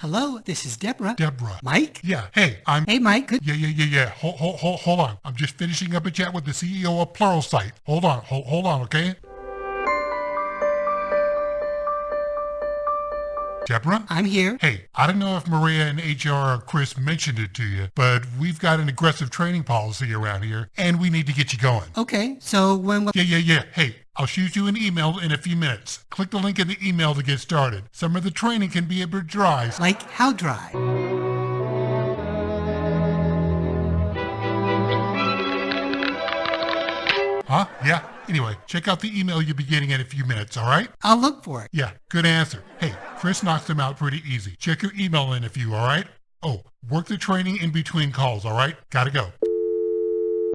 Hello, this is Deborah. Deborah. Mike? Yeah. Hey, I'm. Hey, Mike. Good. Yeah, yeah, yeah, yeah. Hold, hold, hold, hold on. I'm just finishing up a chat with the CEO of Pluralsight. Hold on. Hold, hold on, okay? Deborah? I'm here. Hey, I don't know if Maria and HR or Chris mentioned it to you, but we've got an aggressive training policy around here, and we need to get you going. Okay, so when. Yeah, yeah, yeah. Hey, I'll shoot you an email in a few minutes. Click the link in the email to get started. Some of the training can be a bit dry. Like how dry? Huh? Yeah. Anyway, check out the email you'll be getting in a few minutes, all right? I'll look for it. Yeah, good answer. Hey, Chris knocks them out pretty easy. Check your email in a few, all right? Oh, work the training in between calls, all right? Gotta go.